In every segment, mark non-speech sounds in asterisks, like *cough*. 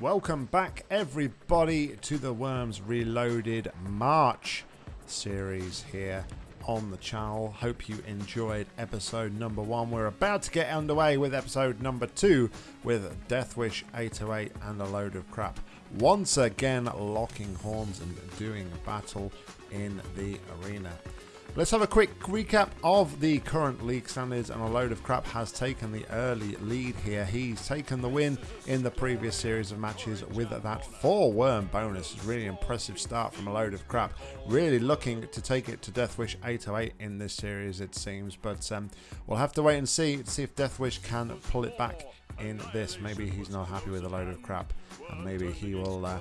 Welcome back, everybody, to the Worms Reloaded March series here on the channel. Hope you enjoyed episode number one. We're about to get underway with episode number two with Deathwish 808 and a load of crap. Once again, locking horns and doing battle in the arena. Let's have a quick recap of the current league standings and a load of crap has taken the early lead here. He's taken the win in the previous series of matches with that four worm bonus. Really impressive start from a load of crap. Really looking to take it to Deathwish 808 in this series it seems. But um, we'll have to wait and see to see if Deathwish can pull it back in this. Maybe he's not happy with a load of crap and maybe he will... Uh,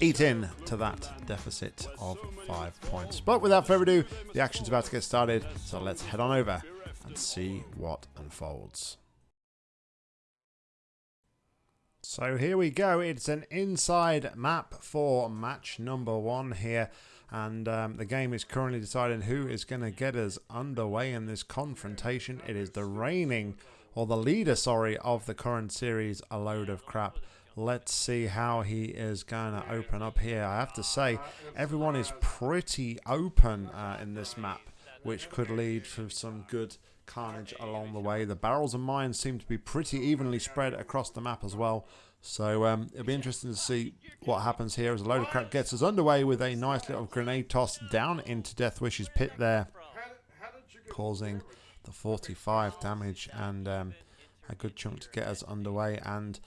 eat in to that deficit of five points. But without further ado, the action's about to get started, so let's head on over and see what unfolds. So here we go. It's an inside map for match number one here. And um, the game is currently deciding who is going to get us underway in this confrontation. It is the reigning, or the leader, sorry, of the current series, A Load of Crap Let's see how he is going to open up here. I have to say, everyone is pretty open uh, in this map, which could lead to some good carnage along the way. The barrels and mines seem to be pretty evenly spread across the map as well. So um, it'll be interesting to see what happens here as a load of crap gets us underway with a nice little grenade toss down into Deathwish's pit there, causing the 45 damage and um, a good chunk to get us underway. And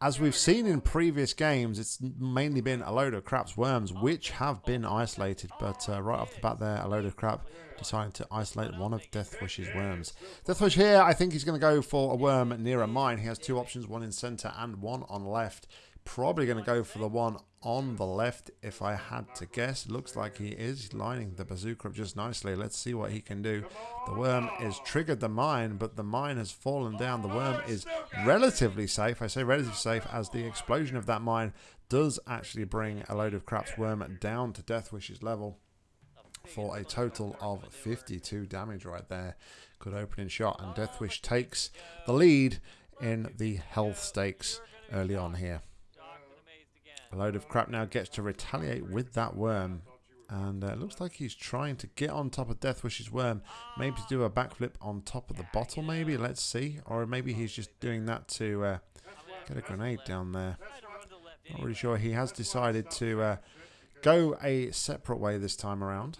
as we've seen in previous games, it's mainly been a load of craps worms, which have been isolated. But uh, right off the bat there, a load of crap decided to isolate one of Deathwish's worms. Deathwish here, I think he's going to go for a worm near a mine. He has two options, one in center and one on left. Probably going to go for the one on the left if I had to guess. Looks like he is lining the bazooka up just nicely. Let's see what he can do. The worm is triggered the mine, but the mine has fallen down. The worm is relatively safe. I say relatively safe as the explosion of that mine does actually bring a load of craps worm down to Deathwish's level for a total of 52 damage right there. Good opening shot, and Deathwish takes the lead in the health stakes early on here. A load of crap now gets to retaliate with that worm. And uh, it looks like he's trying to get on top of Deathwish's worm. Maybe to do a backflip on top of the bottle, maybe. Let's see. Or maybe he's just doing that to uh, get a grenade down there. Not really sure. He has decided to uh, go a separate way this time around.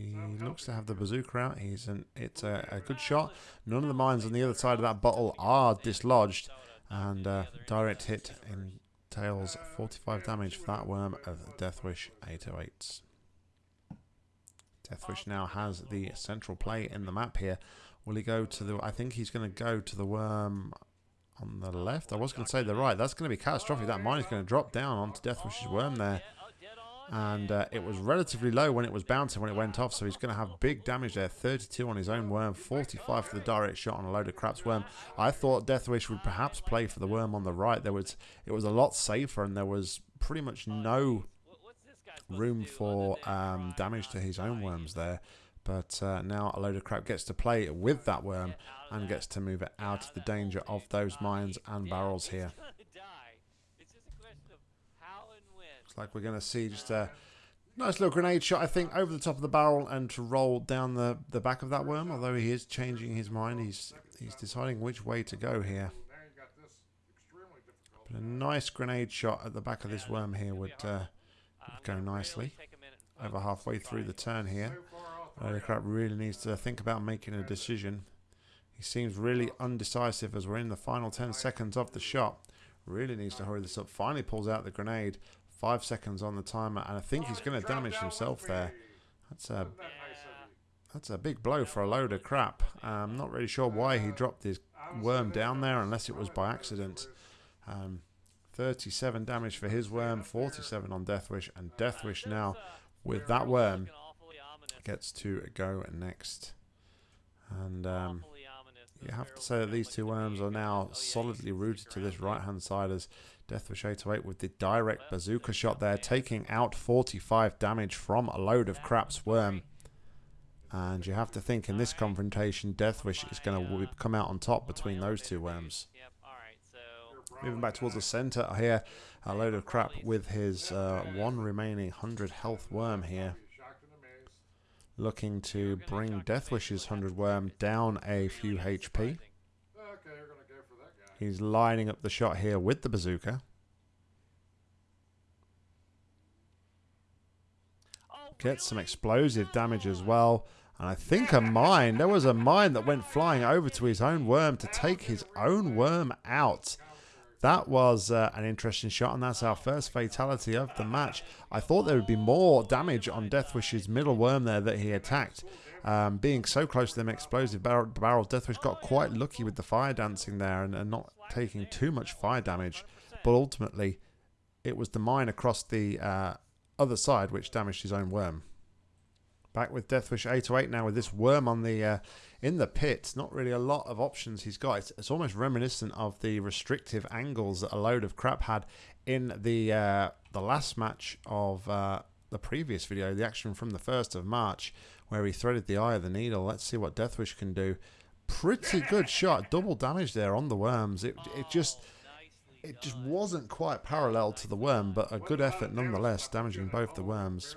He looks to have the bazooka out. He's an, it's a, a, good shot. None of the mines on the other side of that bottle are dislodged. And uh, direct hit entails 45 damage for that worm of Deathwish 808s. Deathwish now has the central play in the map here. Will he go to the... I think he's going to go to the worm on the left. I was going to say the right. That's going to be catastrophic. That mine is going to drop down onto Deathwish's worm there and uh, it was relatively low when it was bouncing when it went off so he's going to have big damage there. 32 on his own worm 45 for the direct shot on a load of craps worm. I thought deathwish would perhaps play for the worm on the right. There was it was a lot safer and there was pretty much no room for um, damage to his own worms there. But uh, now a load of crap gets to play with that worm and gets to move it out of the danger of those mines and barrels here Looks like we're going to see just a nice little grenade shot, I think, over the top of the barrel and to roll down the, the back of that worm. Although he is changing his mind, he's he's deciding which way to go here. But a nice grenade shot at the back of this worm here would, uh, would go nicely. Over halfway through the turn here. crap really needs to think about making a decision. He seems really undecisive as we're in the final 10 seconds of the shot. Really needs to hurry this up. Finally pulls out the grenade. Five seconds on the timer, and I think he's going to damage himself there. That's a that's a big blow for a load of crap. I'm not really sure why he dropped his worm down there, unless it was by accident. Um, 37 damage for his worm, 47 on Deathwish, and Deathwish now, with that worm, gets to go next. And um, you have to say that these two worms are now solidly rooted to this right-hand side as Deathwish 808 with the direct bazooka shot there, taking out 45 damage from a load of craps worm. And you have to think in this confrontation, Deathwish is going to come out on top between those two worms. Moving back towards the center here, a load of crap with his uh, one remaining 100 health worm here. Looking to bring Deathwish's 100 worm down a few HP. He's lining up the shot here with the bazooka. Gets some explosive damage as well. And I think a mine. There was a mine that went flying over to his own worm to take his own worm out. That was uh, an interesting shot, and that's our first fatality of the match. I thought there would be more damage on Deathwish's middle worm there that he attacked. Um, being so close to them explosive barrel, barrel, Deathwish got quite lucky with the fire dancing there and, and not taking too much fire damage. But ultimately, it was the mine across the uh, other side which damaged his own worm. Back with Deathwish 808 now with this worm on the uh, in the pit. Not really a lot of options he's got. It's, it's, almost reminiscent of the restrictive angles that a load of crap had in the uh, the last match of uh, the previous video, the action from the 1st of March, where he threaded the eye of the needle. Let's see what Deathwish can do. Pretty good shot. Double damage there on the worms. It, it just it just wasn't quite parallel to the worm, but a good effort nonetheless, damaging both the worms.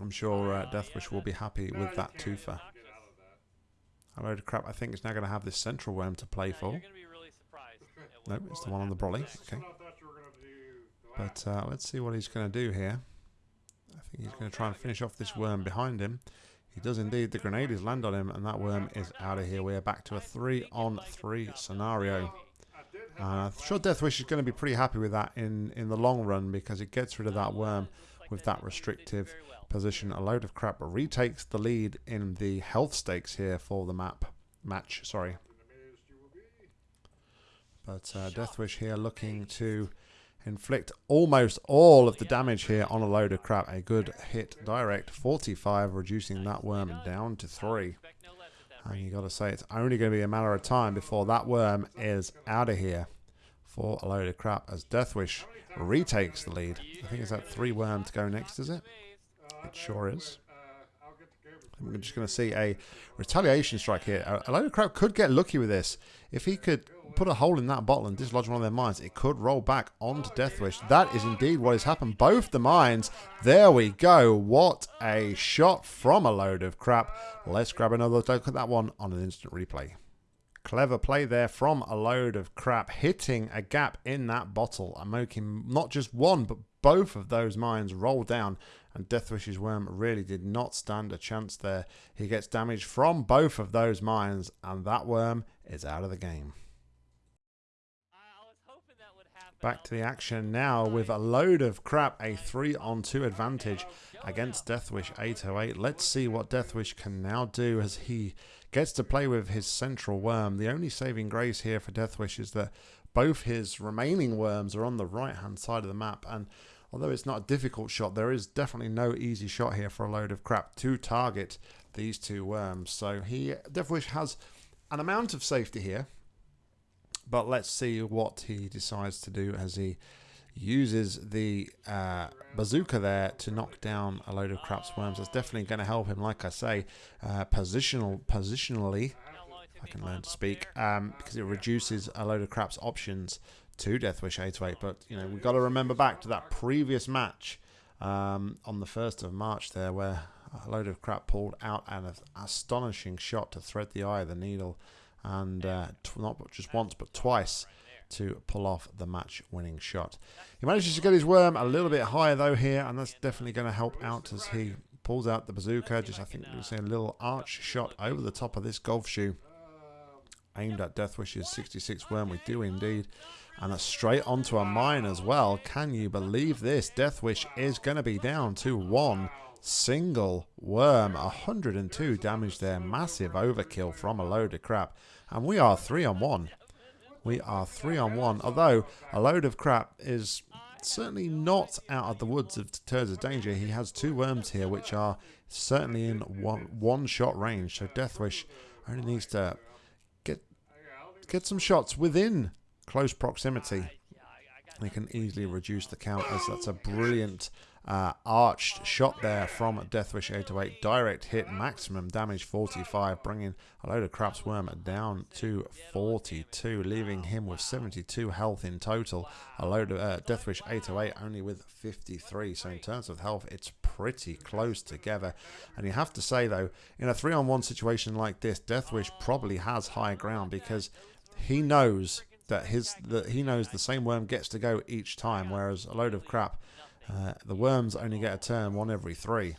I'm sure uh, Deathwish will be happy with that twofer. A load of crap I think is now going to have this central worm to play for. No, it's the one on the brolly. Okay. But uh, let's see what he's going to do here. He's going to try and finish off this worm behind him. He does indeed. The grenades land on him, and that worm is out of here. We are back to a three-on-three 3 scenario. Uh, I'm sure Deathwish is going to be pretty happy with that in, in the long run because it gets rid of that worm with that restrictive position. A load of crap retakes the lead in the health stakes here for the map match. Sorry. But uh, Deathwish here looking to inflict almost all of the damage here on a load of crap. A good hit direct, 45, reducing that worm down to 3. And you got to say, it's only going to be a matter of time before that worm is out of here for a load of crap as Deathwish retakes the lead. I think it's that three worm to go next, is it? It sure is. I'm just going to see a retaliation strike here. A load of crap could get lucky with this. If he could put a hole in that bottle and dislodge one of their mines, it could roll back onto Deathwish. That is indeed what has happened. Both the mines. There we go. What a shot from a load of crap. Let's grab another look at that one on an instant replay. Clever play there from a load of crap, hitting a gap in that bottle and making not just one, but both of those mines roll down. And Deathwish's worm really did not stand a chance there. He gets damage from both of those mines, and that worm is out of the game. Back to the action now with a load of crap, a 3 on 2 advantage against Deathwish 808. Let's see what Deathwish can now do as he Gets to play with his central worm. The only saving grace here for Deathwish is that both his remaining worms are on the right hand side of the map and although it's not a difficult shot there is definitely no easy shot here for a load of crap to target these two worms so he Deathwish has an amount of safety here but let's see what he decides to do as he uses the uh, bazooka there to knock down a load of crap worms. That's definitely going to help him, like I say, uh, positional, positionally, I can learn to speak, um, because it reduces a load of crap's options to death Deathwish 808. But, you know, we've got to remember back to that previous match um, on the 1st of March there where a load of crap pulled out an astonishing shot to thread the eye of the needle and uh, not just once but twice to pull off the match-winning shot. He manages to get his worm a little bit higher though here, and that's definitely going to help out as he pulls out the bazooka. Just I think we see a little arch shot over the top of this golf shoe, aimed at Deathwish's 66 worm. We do indeed. And that's straight onto a mine as well. Can you believe this? Deathwish is going to be down to one single worm. 102 damage there. Massive overkill from a load of crap. And we are three on one. We are three on one, although a load of crap is certainly not out of the woods of terms of danger. He has two worms here, which are certainly in one, one shot range. So Deathwish only needs to get get some shots within close proximity. He can easily reduce the count as that's a brilliant uh, arched shot there from Deathwish 808. Direct hit, maximum damage 45, bringing a load of Crap's Worm down to 42, leaving him with 72 health in total. A load of uh, Deathwish 808 only with 53. So in terms of health, it's pretty close together. And you have to say, though, in a three on one situation like this, Deathwish probably has high ground because he knows that his that he knows the same worm gets to go each time, whereas a load of crap uh, the worms only get a turn one every three.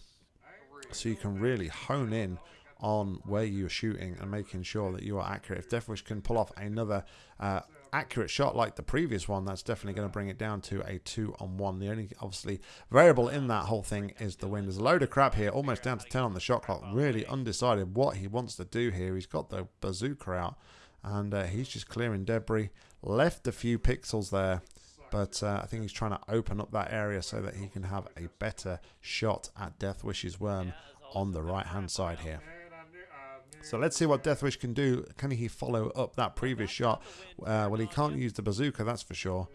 So you can really hone in on where you're shooting and making sure that you are accurate. If Deathwish can pull off another uh, accurate shot like the previous one, that's definitely going to bring it down to a two on one. The only obviously variable in that whole thing is the wind. There's a load of crap here, almost down to 10 on the shot clock. Really undecided what he wants to do here. He's got the bazooka out and uh, he's just clearing debris. Left a few pixels there but uh, I think he's trying to open up that area so that he can have a better shot at Deathwish's worm on the right hand side here. So let's see what Deathwish can do. Can he follow up that previous shot? Uh, well, he can't use the bazooka, that's for sure.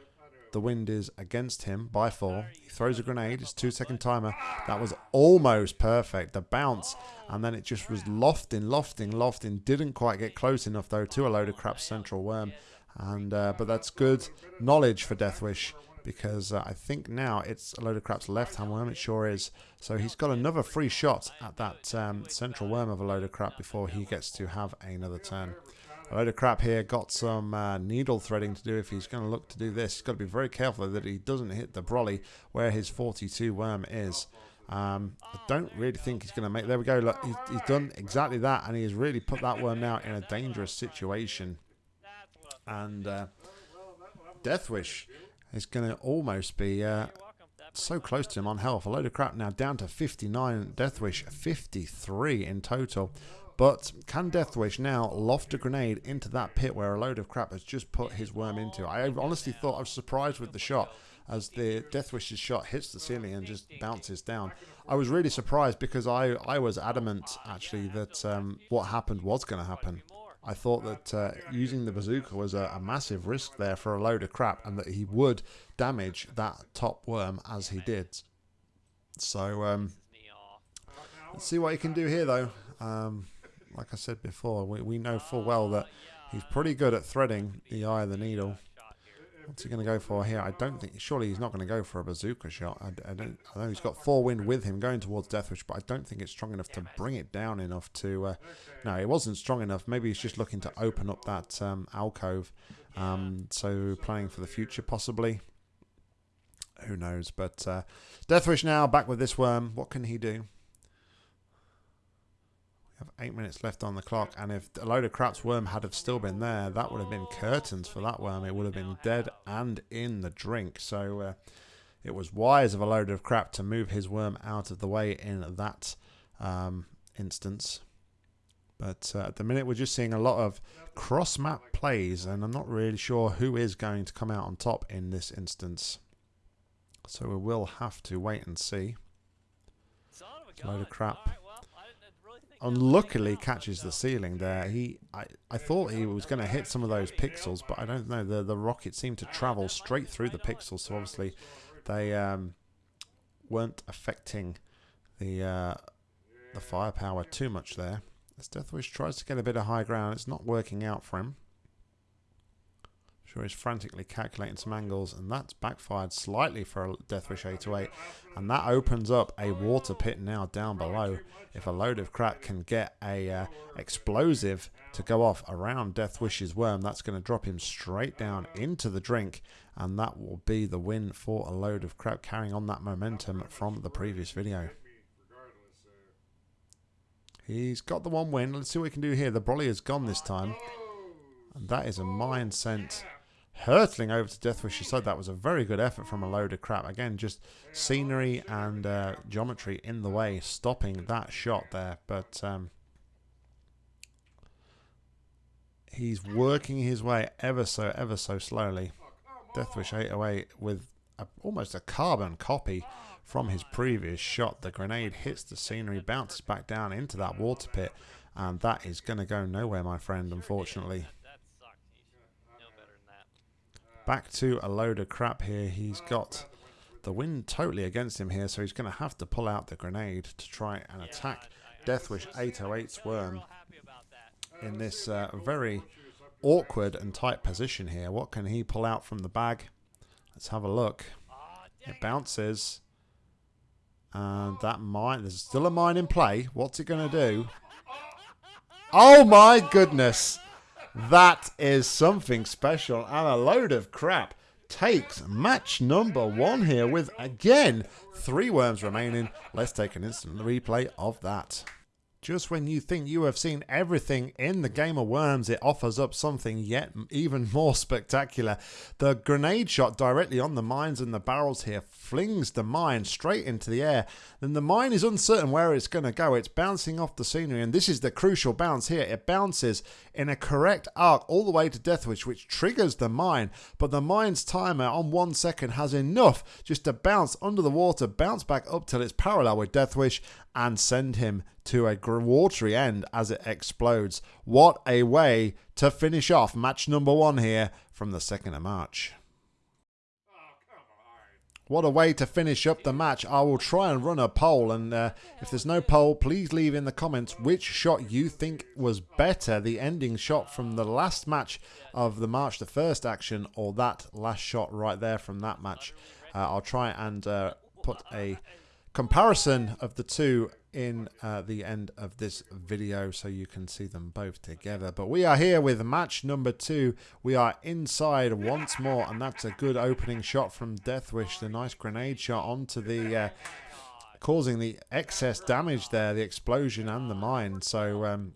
The wind is against him by four. He throws a grenade. It's two second timer. That was almost perfect. The bounce. And then it just was lofting, lofting, lofting. Didn't quite get close enough, though, to a load of crap central worm and uh, but that's good knowledge for Deathwish because uh, I think now it's a load of crap's left hand worm. It sure is. So he's got another free shot at that um, central worm of a load of crap before he gets to have another turn. A load of crap here got some uh, needle threading to do if he's going to look to do this. He's got to be very careful that he doesn't hit the brolly where his 42 worm is. Um, I don't really think he's going to make... There we go. Look, he's, he's done exactly that and he has really put that worm now in a dangerous situation and uh, Deathwish is going to almost be uh, so close to him on health. A load of crap now down to 59. Deathwish 53 in total. But can Deathwish now loft a grenade into that pit where a load of crap has just put his worm into? I honestly thought I was surprised with the shot as the Deathwish's shot hits the ceiling and just bounces down. I was really surprised because I, I was adamant actually that um, what happened was going to happen. I thought that uh, using the bazooka was a, a, massive risk there for a load of crap and that he would damage that top worm as he did. So, um, let's see what he can do here though. Um, like I said before, we, we know full well that he's pretty good at threading the eye of the needle. What's he going to go for here? I don't think. Surely he's not going to go for a bazooka shot. I, I, don't. I know he's got four wind with him going towards Deathwish, but I don't think it's strong enough to bring it down enough to. Uh, no, it wasn't strong enough. Maybe he's just looking to open up that um, alcove. Um, so planning for the future, possibly. Who knows? But uh, Deathwish now back with this worm. What can he do? Have eight minutes left on the clock, and if a load of crap's worm had have still been there, that would have been curtains for that worm. It would have been dead and in the drink. So uh, it was wise of a load of crap to move his worm out of the way in that um, instance. But uh, at the minute, we're just seeing a lot of cross map plays, and I'm not really sure who is going to come out on top in this instance. So we will have to wait and see. Load of crap unluckily catches the ceiling there. He, I, I thought he was going to hit some of those pixels, but I don't know. The the rocket seemed to travel straight through the pixels, so obviously they um, weren't affecting the uh, the firepower too much there. As Deathwish tries to get a bit of high ground, it's not working out for him. Sure he's frantically calculating some angles, and that's backfired slightly for Deathwish 808. And that opens up a water pit now down below. If a load of crap can get a uh, explosive to go off around Deathwish's worm, that's going to drop him straight down into the drink. And that will be the win for a load of crap, carrying on that momentum from the previous video. He's got the one win. Let's see what he can do here. The Brolly has gone this time. And that is a mine sent hurtling over to Deathwish she said That was a very good effort from a load of crap. Again, just scenery and uh, geometry in the way, stopping that shot there. But um, he's working his way ever so, ever so slowly. Deathwish 808 with a, almost a carbon copy from his previous shot. The grenade hits the scenery, bounces back down into that water pit, and that is going to go nowhere, my friend, unfortunately. Back to a load of crap here. He's got the wind totally against him here, so he's going to have to pull out the grenade to try and attack Deathwish 808's worm in this uh, very awkward and tight position here. What can he pull out from the bag? Let's have a look. It bounces. And that mine, there's still a mine in play. What's it going to do? *laughs* Oh my goodness. That is something special and a load of crap. Takes match number one here with, again, three worms remaining. Let's take an instant replay of that. Just when you think you have seen everything in the game of Worms, it offers up something yet even *laughs* more spectacular. The grenade shot directly on the mines and the barrels here flings the mine straight into the air. Then the mine is uncertain where it's going to go. It's bouncing off the scenery, and this is the crucial bounce here. It bounces in a correct arc all the way to Deathwish, which triggers the mine. But the mine's timer on one second has enough just to bounce under the water, bounce back up till it's parallel with Deathwish, and send him to a watery end as it explodes. What a way to finish off match number one here from the 2nd of March. What a way to finish up the match. I will try and run a poll, and uh, if there's no poll, please leave in the comments which shot you think was better, the ending shot from the last match of the March the 1st action, or that last shot right there from that match. Uh, I'll try and uh, put a comparison of the two in uh, the end of this video so you can see them both together. But we are here with match number two. We are inside once more, and that's a good opening shot from Deathwish. The nice grenade shot onto the... Uh, causing the excess damage there, the explosion and the mine. So um,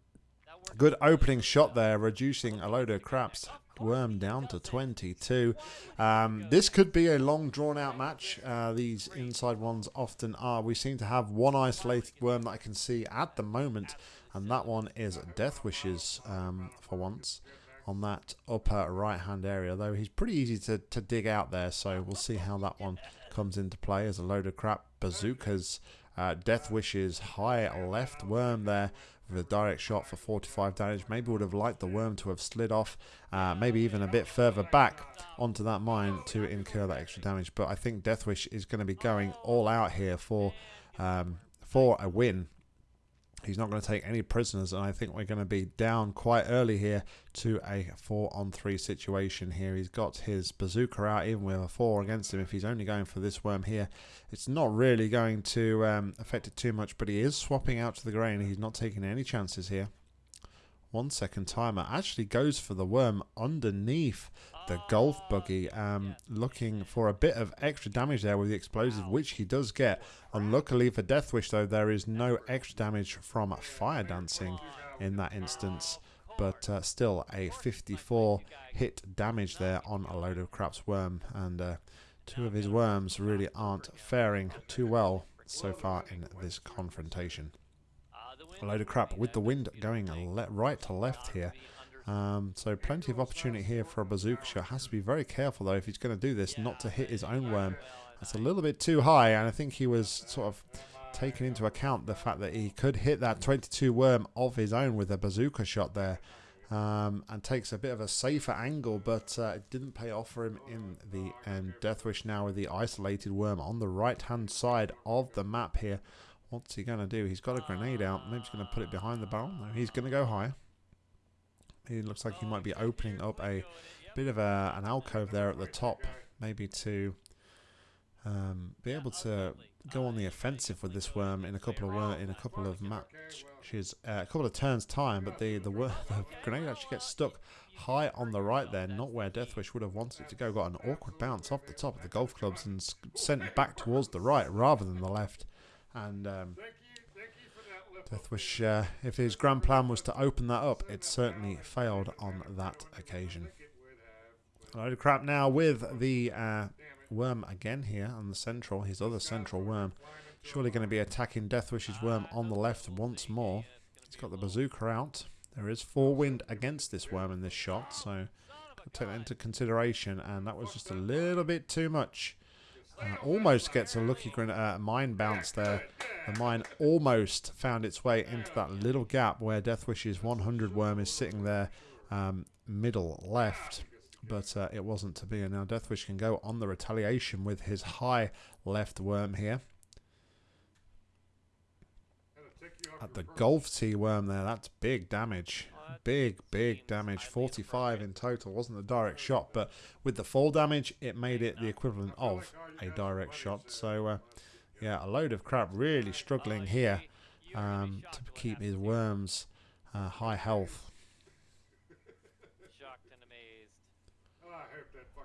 good opening shot there, reducing a load of craps Worm down to 22. Um, this could be a long drawn out match. Uh, these inside ones often are. We seem to have one isolated worm that I can see at the moment, and that one is Deathwish's um, for once on that upper right hand area. Though he's pretty easy to, to dig out there, so we'll see how that one comes into play as a load of crap. Bazookas, uh, Deathwish's, high left worm there with a direct shot for 45 damage. Maybe would have liked the worm to have slid off, uh, maybe even a bit further back onto that mine to incur that extra damage. But I think Deathwish is going to be going all out here for um, for a win. He's not going to take any prisoners, and I think we're going to be down quite early here to a 4 on 3 situation here. He's got his bazooka out, even with a 4 against him. If he's only going for this worm here, it's not really going to um, affect it too much, but he is swapping out to the grain. He's not taking any chances here. One second timer actually goes for the worm underneath the golf buggy, um, looking for a bit of extra damage there with the explosive, which he does get. Unluckily for Deathwish, though, there is no extra damage from fire dancing in that instance. But uh, still, a 54 hit damage there on a load of craps worm. And uh, two of his worms really aren't faring too well so far in this confrontation. A load of crap with the wind going right to left here. Um, so plenty of opportunity here for a bazooka shot. Has to be very careful though if he's going to do this, not to hit his own worm. That's a little bit too high, and I think he was sort of taking into account the fact that he could hit that 22 worm of his own with a bazooka shot there. Um, and takes a bit of a safer angle, but uh, it didn't pay off for him in the end. Deathwish now with the isolated worm on the right-hand side of the map here. What's he going to do? He's got a grenade out. Maybe he's going to put it behind the barrel. No, he's going to go high. He looks like he might be opening up a bit of a, an alcove there at the top, maybe to um, be able to go on the offensive with this worm in a couple of in a couple of matches, uh, a couple of turns time. But the the, *laughs* the grenade actually gets stuck high on the right there, not where Deathwish would have wanted it to go. Got an awkward bounce off the top of the golf clubs and sent back towards the right rather than the left. And um, Deathwish, uh, if his grand plan was to open that up, it certainly failed on that occasion. A load of crap now with the uh, worm again here on the central, his other central worm. Surely going to be attacking Deathwish's worm on the left once more. He's got the bazooka out. There is four wind against this worm in this shot, so take that into consideration. And that was just a little bit too much. Uh, almost gets a lucky uh, mine bounce there. The mine almost found its way into that little gap where Deathwish's 100 worm is sitting there um, middle left. but uh, it wasn't to be. And now Deathwish can go on the retaliation with his high left worm here. At the golf tee worm there, that's big damage. Big, big damage. 45 in total. Wasn't a direct shot, but with the fall damage, it made it the equivalent of a direct shot. So, uh, yeah, a load of crap. Really struggling here um, to keep his worms uh, high health.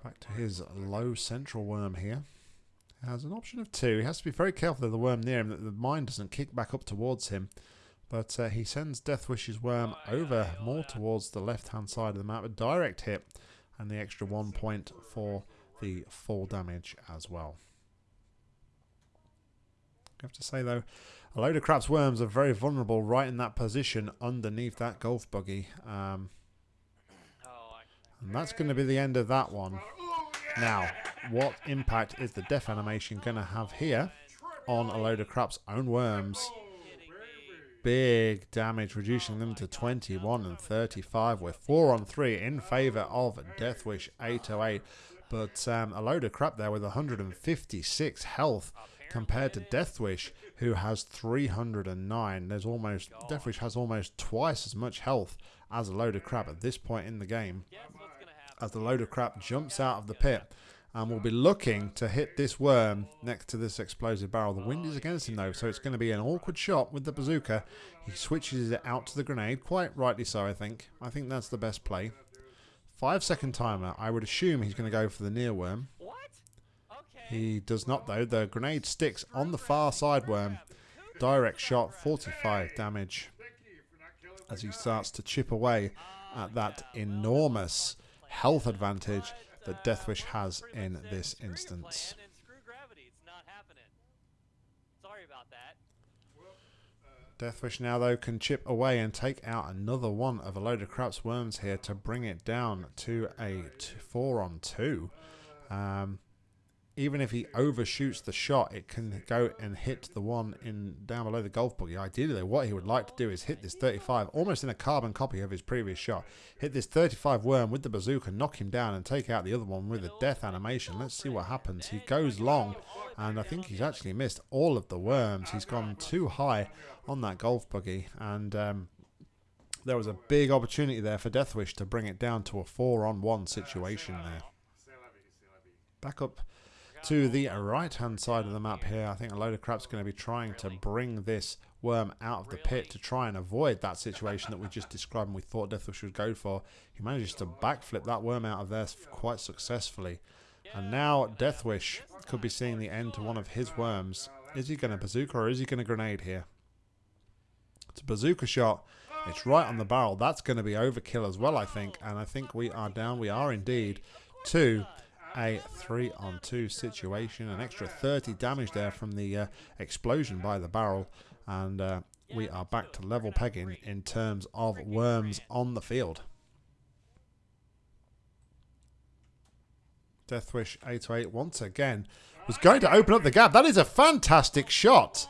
Back to his low central worm here. Has an option of two. He has to be very careful of the worm near him that the mine doesn't kick back up towards him. But uh, he sends Deathwish's worm over more towards the left-hand side of the map. A direct hit and the extra one point for the fall damage as well. I have to say, though, a load of Crap's worms are very vulnerable right in that position underneath that golf buggy. Um, and that's going to be the end of that one. Now, what impact is the death animation going to have here on a load of Crap's own worms? Big damage, reducing them to 21 and 35 with 4 on 3 in favour of Deathwish 808. But um, a load of crap there with 156 health compared to Deathwish, who has 309. There's almost Deathwish has almost twice as much health as a load of crap at this point in the game as the load of crap jumps out of the pit and will be looking to hit this worm next to this explosive barrel. The wind is against him though, so it's going to be an awkward shot with the bazooka. He switches it out to the grenade, quite rightly so I think. I think that's the best play. Five second timer. I would assume he's going to go for the near worm. He does not though. The grenade sticks on the far side worm. Direct shot, 45 damage as he starts to chip away at that enormous health advantage that Deathwish has in this instance. Deathwish now, though, can chip away and take out another one of a load of Crap's Worms here to bring it down to a 4 on 2. Um, even if he overshoots the shot, it can go and hit the one in down below the golf buggy. Ideally, what he would like to do is hit this 35, almost in a carbon copy of his previous shot. Hit this 35 worm with the bazooka, knock him down, and take out the other one with a death animation. Let's see what happens. He goes long, and I think he's actually missed all of the worms. He's gone too high on that golf buggy, and um, there was a big opportunity there for Deathwish to bring it down to a four-on-one situation there. Back up to the right hand side of the map here. I think a load of crap's going to be trying to bring this worm out of the pit to try and avoid that situation that we just described and we thought Deathwish would go for. He manages to backflip that worm out of there quite successfully. And now Deathwish could be seeing the end to one of his worms. Is he going to bazooka or is he going to grenade here? It's a bazooka shot. It's right on the barrel. That's going to be overkill as well, I think. And I think we are down. We are indeed to a three on two situation. An extra 30 damage there from the uh, explosion by the barrel. And uh, we are back to level pegging in terms of worms on the field. Deathwish 808 once again was going to open up the gap. That is a fantastic shot.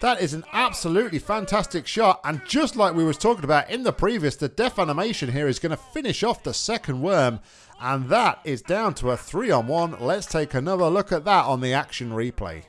That is an absolutely fantastic shot. And just like we was talking about in the previous, the death animation here is going to finish off the second worm. And that is down to a three on one. Let's take another look at that on the action replay.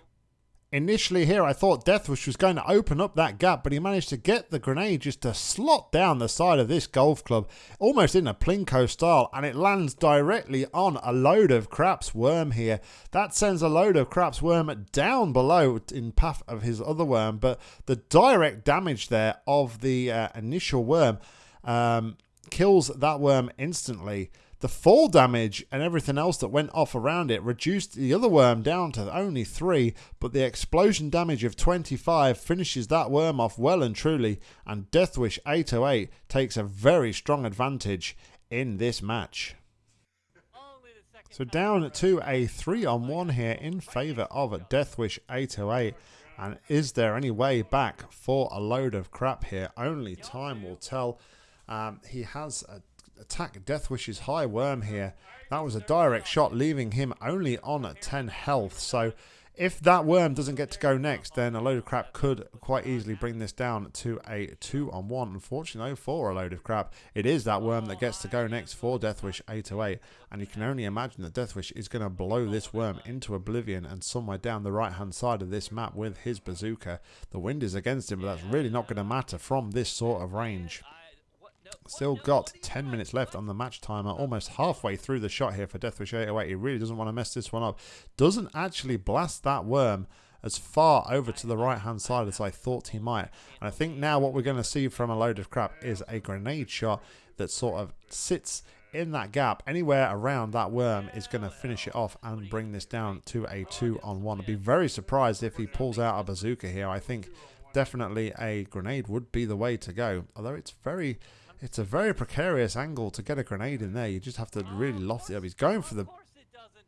Initially here, I thought Deathwish was going to open up that gap, but he managed to get the grenade just to slot down the side of this golf club, almost in a Plinko style, and it lands directly on a load of Craps Worm here. That sends a load of Craps Worm down below in path of his other worm, but the direct damage there of the uh, initial worm um, kills that worm instantly. The fall damage and everything else that went off around it reduced the other worm down to only 3, but the explosion damage of 25 finishes that worm off well and truly, and Deathwish 808 takes a very strong advantage in this match. So down to a 3 on 1 here in favour of Deathwish 808. And is there any way back for a load of crap here? Only time will tell. Um, he has a attack Deathwish's high worm here. That was a direct shot, leaving him only on 10 health. So if that worm doesn't get to go next, then a load of crap could quite easily bring this down to a two on one. Unfortunately, for a load of crap, it is that worm that gets to go next for Deathwish 808. And you can only imagine that Deathwish is going to blow this worm into oblivion and somewhere down the right hand side of this map with his bazooka. The wind is against him, but that's really not going to matter from this sort of range. Still got 10 minutes left on the match timer, almost halfway through the shot here for Deathwish 808. He really doesn't want to mess this one up. Doesn't actually blast that worm as far over to the right hand side as I thought he might. And I think now what we're going to see from a load of crap is a grenade shot that sort of sits in that gap anywhere around that worm is going to finish it off and bring this down to a two on one. I'd be very surprised if he pulls out a bazooka here. I think definitely a grenade would be the way to go. Although it's very it's a very precarious angle to get a grenade in there. You just have to really loft it up. He's going for the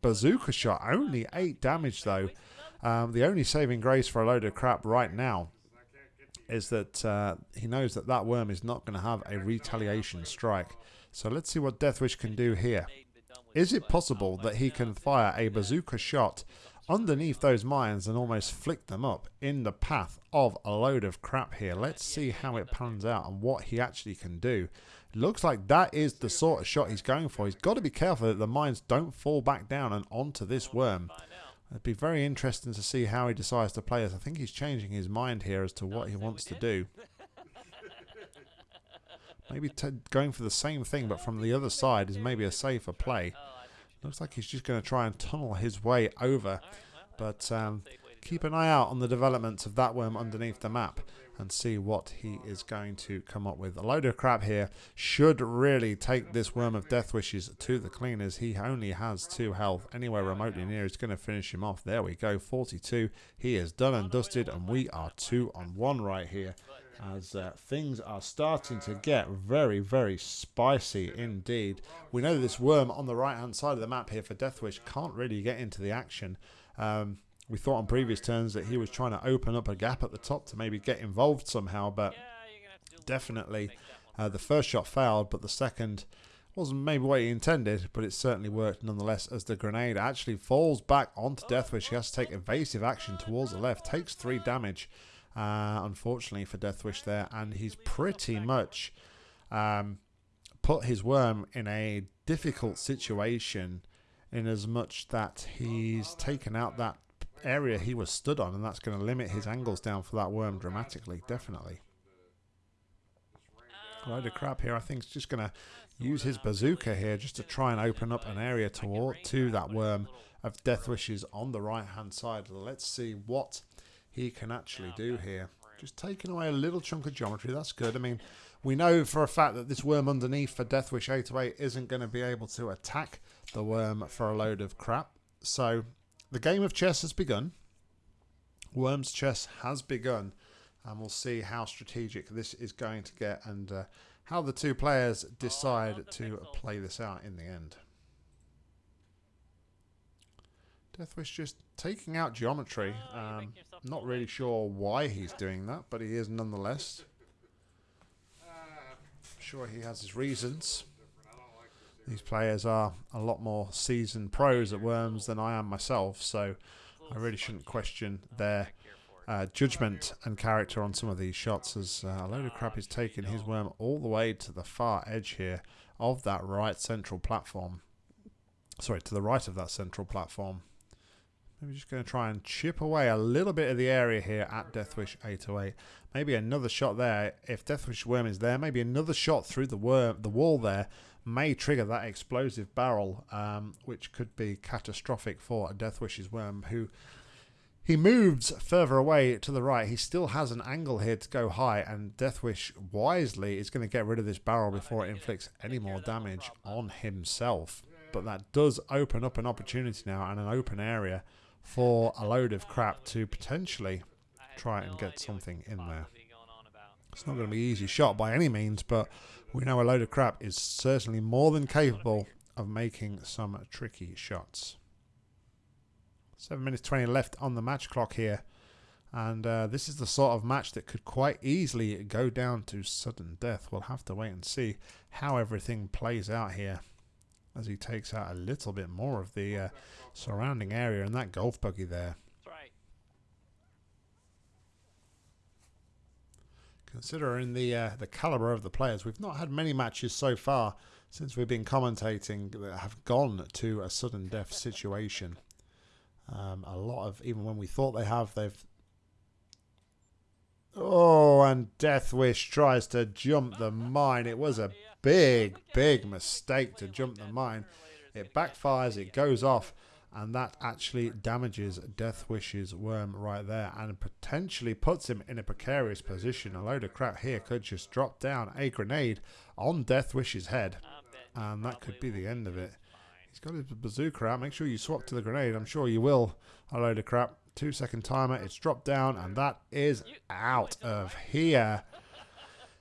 bazooka shot. Only 8 damage, though. Um, the only saving grace for a load of crap right now is that uh, he knows that that worm is not going to have a retaliation strike. So let's see what Deathwish can do here. Is it possible that he can fire a bazooka shot underneath those mines and almost flick them up in the path of a load of crap here. Let's see how it pans out and what he actually can do. Looks like that is the sort of shot he's going for. He's got to be careful that the mines don't fall back down and onto this worm. It'd be very interesting to see how he decides to play this. I think he's changing his mind here as to what he wants to do. *laughs* Maybe going for the same thing but from the other side is maybe a safer play. Looks like he's just going to try and tunnel his way over. But um, keep an eye out on the developments of that worm underneath the map and see what he is going to come up with. A load of crap here should really take this Worm of Deathwish's to the cleaners. He only has 2 health. Anywhere remotely near is going to finish him off. There we go, 42. He is done and dusted and we are 2 on 1 right here as uh, things are starting to get very, very spicy indeed. We know this worm on the right-hand side of the map here for Deathwish can't really get into the action. Um, we thought on previous turns that he was trying to open up a gap at the top to maybe get involved somehow, but definitely uh, the first shot failed, but the second wasn't maybe what he intended, but it certainly worked nonetheless as the grenade actually falls back onto Deathwish. He has to take evasive action towards the left, takes three damage uh, unfortunately for Deathwish there, and he's pretty much um, put his worm in a difficult situation in as much that he's taken out that area he was stood on, and that's going to limit his angles down for that worm dramatically, definitely. A load of crap here. I think he's just going to use his bazooka here just to try and open up an area toward to that worm of Deathwish's on the right hand side. Let's see what he can actually do here. Just taking away a little chunk of geometry, that's good. I mean, we know for a fact that this worm underneath for Deathwish 808 isn't going to be able to attack the worm for a load of crap. So the game of chess has begun. Worm's chess has begun. And we'll see how strategic this is going to get and uh, how the two players decide to play this out in the end. Deathwish just taking out geometry. Um, not really sure why he's doing that, but he is nonetheless. *laughs* sure he has his reasons. These players are a lot more seasoned pros at Worms than I am myself, so I really shouldn't question their uh, judgment and character on some of these shots as uh, a load of crap is taking his worm all the way to the far edge here of that right central platform. Sorry, to the right of that central platform. Maybe just going to try and chip away a little bit of the area here at Deathwish 808. Maybe another shot there. If Deathwish Worm is there, maybe another shot through the worm, the wall there may trigger that explosive barrel, um, which could be catastrophic for a Deathwish's Worm, who he moves further away to the right. He still has an angle here to go high, and Deathwish wisely is going to get rid of this barrel before it inflicts any more damage on himself. But that does open up an opportunity now and an open area for a load of crap to potentially try and get something in there. It's not going to be easy shot by any means, but we know a load of crap is certainly more than capable of making some tricky shots. 7 minutes 20 left on the match clock here. And uh, this is the sort of match that could quite easily go down to sudden death. We'll have to wait and see how everything plays out here as he takes out a little bit more of the uh, surrounding area and that golf buggy there. Considering the uh, the caliber of the players, we've not had many matches so far since we've been commentating that have gone to a sudden death situation. Um, a lot of even when we thought they have, they've Oh, and Deathwish tries to jump the mine. It was a big, big mistake to jump the mine. It backfires. It goes off and that actually damages Deathwish's worm right there and potentially puts him in a precarious position. A load of crap here could just drop down a grenade on Deathwish's head and that could be the end of it. He's got his bazooka out. Make sure you swap to the grenade. I'm sure you will. A load of crap. Two second timer. It's dropped down and that is out of here.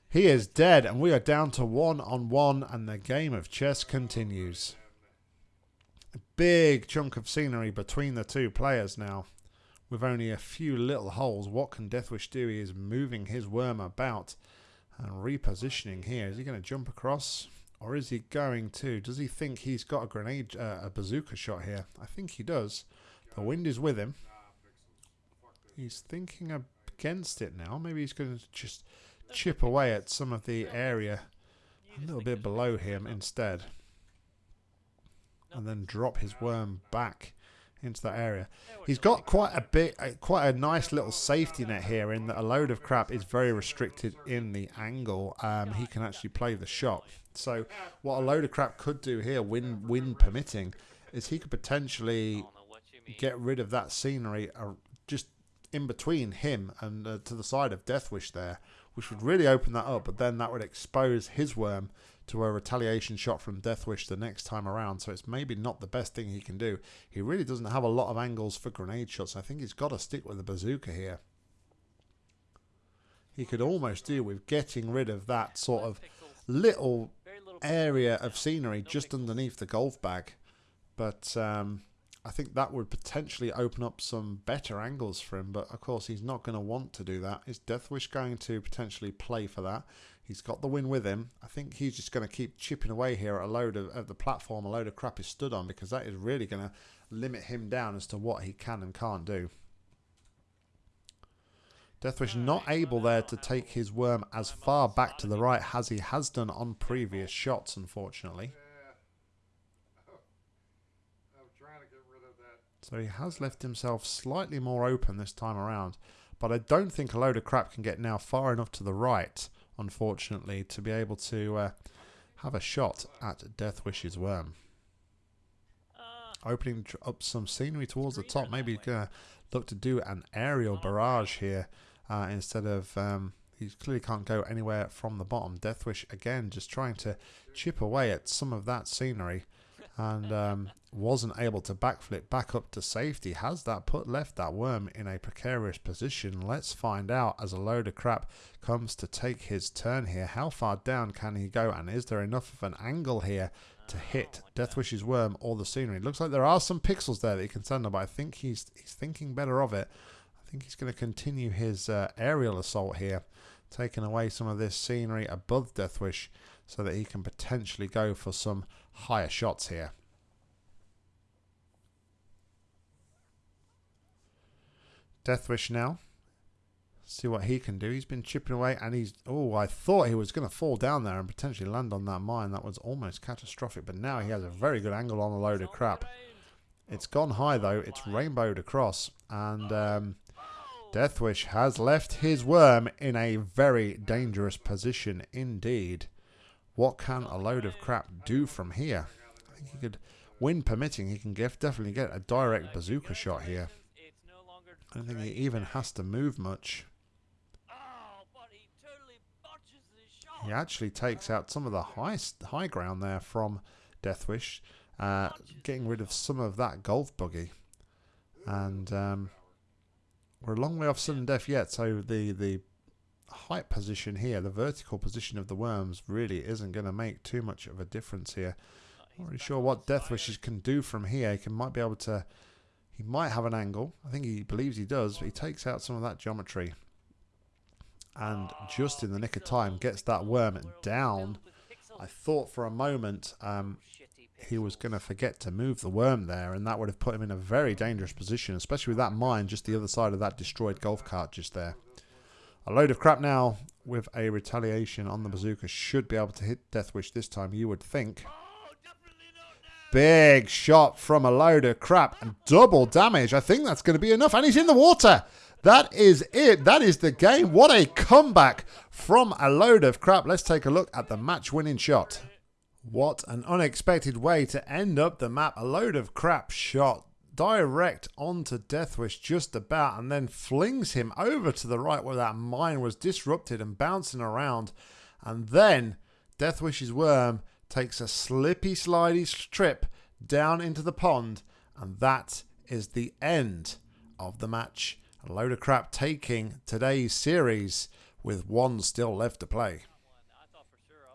He is dead and we are down to one on one and the game of chess continues A big chunk of scenery between the two players now. With only a few little holes, what can Deathwish do? He is moving his worm about and repositioning here. Is he going to jump across? Or is he going to? Does he think he's got a grenade, uh, a bazooka shot here? I think he does. The wind is with him. He's thinking against it now. Maybe he's going to just chip away at some of the area a little bit below him instead. And then drop his worm back into that area. He's got quite a bit, quite a nice little safety net here in that a load of crap is very restricted in the angle. Um, he can actually play the shot. So what a load of crap could do here, wind, wind permitting, is he could potentially get rid of that scenery in between him and uh, to the side of Deathwish there, which would really open that up. But then that would expose his worm to a retaliation shot from Deathwish the next time around. So it's maybe not the best thing he can do. He really doesn't have a lot of angles for grenade shots. I think he's got to stick with the bazooka here. He could almost do with getting rid of that sort of little area of scenery just underneath the golf bag. But um, I think that would potentially open up some better angles for him. But of course, he's not going to want to do that. Is Deathwish going to potentially play for that? He's got the win with him. I think he's just going to keep chipping away here at a load of, of the platform, a load of crap is stood on, because that is really going to limit him down as to what he can and can't do. Deathwish not able there to take his worm as far back to the right as he has done on previous shots, unfortunately. So he has left himself slightly more open this time around. But I don't think a load of crap can get now far enough to the right unfortunately, to be able to uh, have a shot at Deathwish's worm. Opening up some scenery towards the top. Maybe going to look to do an aerial barrage here uh, instead of... Um, he clearly can't go anywhere from the bottom. Deathwish, again, just trying to chip away at some of that scenery and um, wasn't able to backflip back up to safety. Has that put left that worm in a precarious position? Let's find out as a load of crap comes to take his turn here. How far down can he go and is there enough of an angle here to hit Deathwish's worm or the scenery? It looks like there are some pixels there that he can send on, but I think he's, he's thinking better of it. I think he's going to continue his uh, aerial assault here, taking away some of this scenery above Deathwish so that he can potentially go for some higher shots here. Deathwish now. See what he can do. He's been chipping away and he's... Oh, I thought he was going to fall down there and potentially land on that mine. That was almost catastrophic. But now he has a very good angle on a load of crap. It's gone high though. It's rainbowed across. And um, Deathwish has left his worm in a very dangerous position indeed. What can a load of crap do from here? I think he could, wind permitting, he can get, definitely get a direct bazooka shot here. I don't think he even has to move much. He actually takes out some of the high, high ground there from Deathwish, uh, getting rid of some of that golf buggy. And um, we're a long way off sudden death yet, so the, the height position here, the vertical position of the worms really isn't going to make too much of a difference here. Not really sure what Deathwish's can do from here. He can, might be able to... He might have an angle. I think he believes he does. But he takes out some of that geometry. And just in the nick of time gets that worm down. I thought for a moment um, he was going to forget to move the worm there. And that would have put him in a very dangerous position. Especially with that mine just the other side of that destroyed golf cart just there. A load of crap now with a retaliation on the bazooka should be able to hit Deathwish this time, you would think. Big shot from a load of crap and double damage. I think that's going to be enough. And he's in the water. That is it. That is the game. What a comeback from a load of crap. Let's take a look at the match winning shot. What an unexpected way to end up the map. A load of crap shot direct onto Deathwish just about and then flings him over to the right where that mine was disrupted and bouncing around. And then Deathwish's worm takes a slippy slidey trip down into the pond and that is the end of the match. A load of crap taking today's series with one still left to play.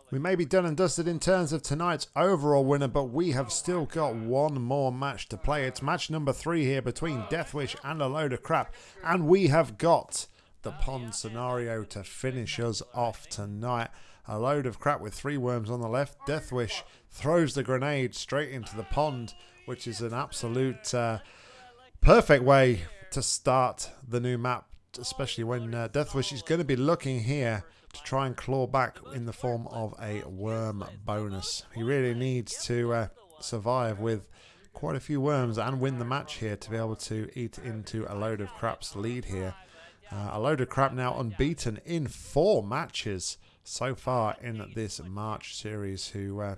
We may be done and dusted in terms of tonight's overall winner, but we have still got one more match to play. It's match number three here between Deathwish and a load of crap. And we have got the pond scenario to finish us off tonight. A load of crap with three worms on the left. Deathwish throws the grenade straight into the pond, which is an absolute uh, perfect way to start the new map, especially when uh, Deathwish is going to be looking here to try and claw back in the form of a worm bonus. He really needs to uh, survive with quite a few worms and win the match here to be able to eat into a load of crap's lead here. Uh, a load of crap now unbeaten in four matches so far in this March series who uh,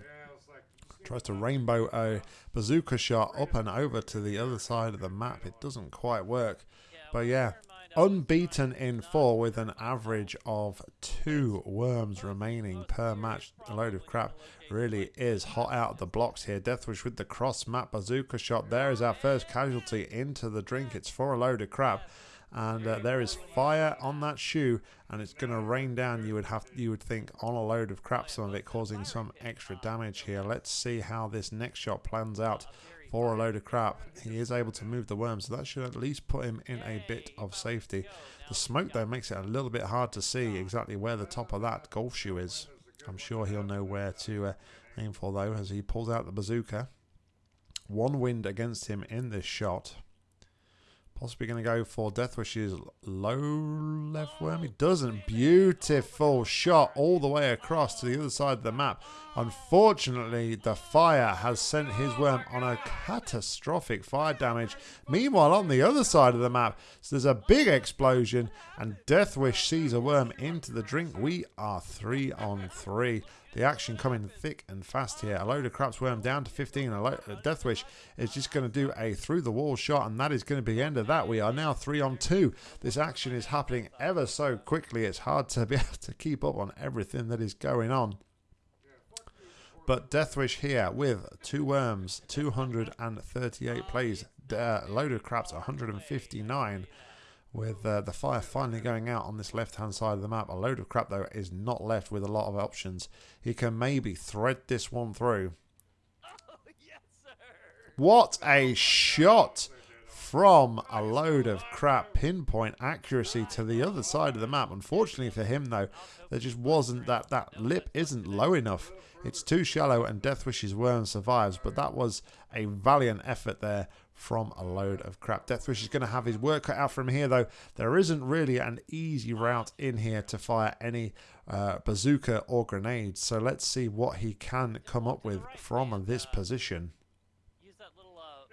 tries to rainbow a bazooka shot up and over to the other side of the map. It doesn't quite work. But yeah, unbeaten in four with an average of two worms remaining per match. A load of crap really is hot out of the blocks here. Deathwish with the cross map bazooka shot. There is our first casualty into the drink. It's for a load of crap. And uh, there is fire on that shoe, and it's going to rain down. You would have, you would think, on a load of crap. Some of it causing some extra damage here. Let's see how this next shot plans out for a load of crap. He is able to move the worm, so that should at least put him in a bit of safety. The smoke, though, makes it a little bit hard to see exactly where the top of that golf shoe is. I'm sure he'll know where to uh, aim for, though, as he pulls out the bazooka. One wind against him in this shot. Possibly going to go for Death Deathwish's low left oh, worm. He doesn't. Beautiful shot all the way across to the other side of the map. Unfortunately, the fire has sent his worm on a catastrophic fire damage. Meanwhile, on the other side of the map, so there's a big explosion and Deathwish sees a worm into the drink. We are three on three. The action coming thick and fast here. A load of craps worm down to 15. A load, Deathwish is just going to do a through the wall shot, and that is going to be the end of that. We are now three on two. This action is happening ever so quickly. It's hard to be *laughs* able to keep up on everything that is going on. But Deathwish here with two worms, 238 plays. Uh, load of craps, 159 with uh, the fire finally going out on this left hand side of the map. A load of crap though is not left with a lot of options. He can maybe thread this one through. what a shot from a load of crap pinpoint accuracy to the other side of the map. Unfortunately for him though, there just wasn't that, that lip isn't low enough. It's too shallow and Deathwish's worm survives, but that was a valiant effort there from a load of crap. Deathwish is going to have his work cut out from here, though. There isn't really an easy route in here to fire any uh, bazooka or grenades. So let's see what he can come up with from this position.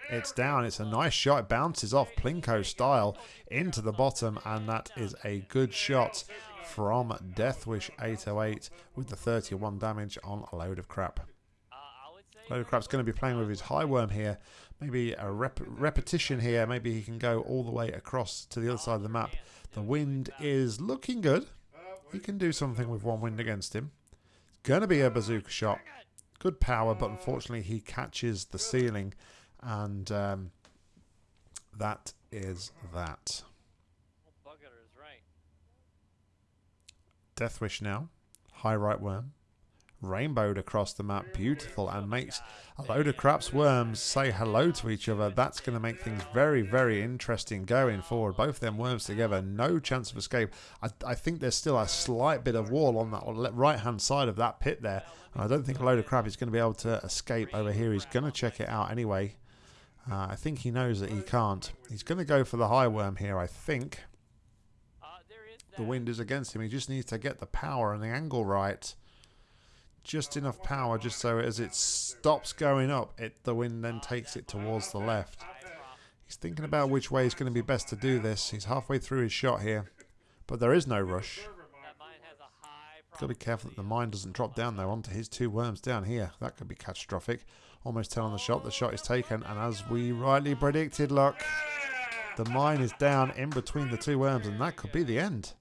It's down. It's a nice shot. It bounces off Plinko style into the bottom, and that is a good shot from Deathwish 808 with the 31 damage on a load of crap. Load of crap's going to be playing with his high worm here maybe a rep repetition here. Maybe he can go all the way across to the other side of the map. The wind is looking good. He can do something with one wind against him. It's going to be a bazooka shot. Good power, but unfortunately he catches the ceiling. And um, that is that. Deathwish now. High right worm rainbowed across the map beautiful and makes a load of craps worms say hello to each other. That's going to make things very very interesting going forward. Both them worms together no chance of escape. I, I think there's still a slight bit of wall on that right hand side of that pit there. And I don't think a load of crap is going to be able to escape over here. He's going to check it out anyway. Uh, I think he knows that he can't. He's going to go for the high worm here I think. The wind is against him. He just needs to get the power and the angle right. Just enough power just so as it stops going up, it the wind then takes it towards the left. He's thinking about which way is going to be best to do this. He's halfway through his shot here. But there is no rush. Got to be careful that the mine doesn't drop down though onto his two worms down here. That could be catastrophic. Almost 10 on the shot. The shot is taken. And as we rightly predicted, look, the mine is down in between the two worms. And that could be the end.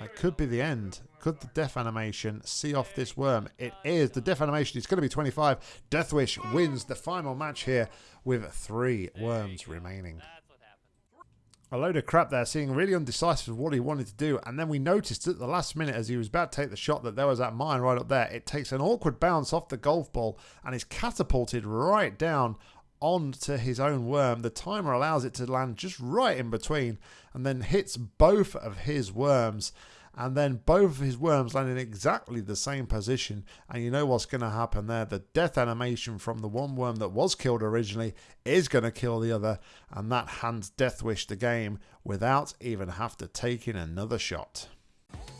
That could be the end. Could the death animation see off this worm? It is. The death animation is going to be 25. Deathwish wins the final match here with three worms remaining a load of crap there, seeing really undecisive of what he wanted to do. And then we noticed at the last minute as he was about to take the shot that there was that mine right up there. It takes an awkward bounce off the golf ball and is catapulted right down onto his own worm. The timer allows it to land just right in between and then hits both of his worms and then both of his worms land in exactly the same position. And you know what's going to happen there? The death animation from the one worm that was killed originally is going to kill the other, and that hands Deathwish the game without even have to take in another shot.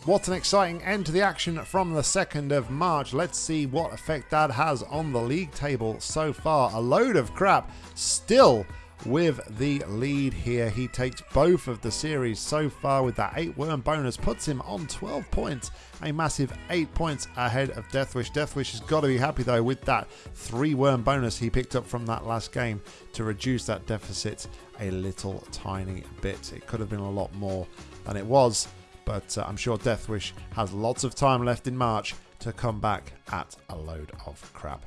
What an exciting end to the action from the 2nd of March. Let's see what effect that has on the league table so far. A load of crap still with the lead here. He takes both of the series so far with that 8 worm bonus, puts him on 12 points, a massive 8 points ahead of Deathwish. Deathwish has got to be happy though with that 3 worm bonus he picked up from that last game to reduce that deficit a little tiny bit. It could have been a lot more than it was, but uh, I'm sure Deathwish has lots of time left in March to come back at a load of crap.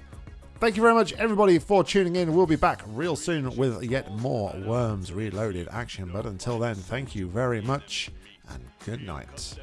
Thank you very much, everybody, for tuning in. We'll be back real soon with yet more Worms Reloaded action. But until then, thank you very much and good night.